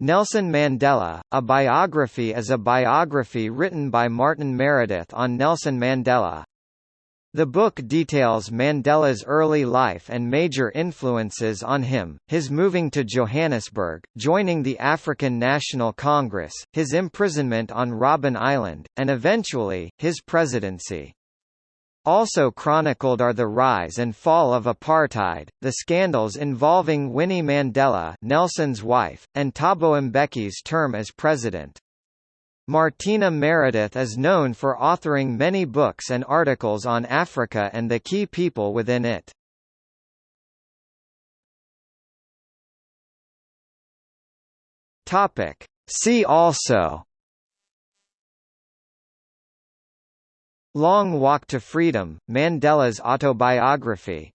Nelson Mandela, a biography is a biography written by Martin Meredith on Nelson Mandela. The book details Mandela's early life and major influences on him, his moving to Johannesburg, joining the African National Congress, his imprisonment on Robben Island, and eventually, his presidency. Also chronicled are the rise and fall of apartheid, the scandals involving Winnie Mandela Nelson's wife, and Thabo Mbeki's term as president. Martina Meredith is known for authoring many books and articles on Africa and the key people within it. See also Long Walk to Freedom, Mandela's autobiography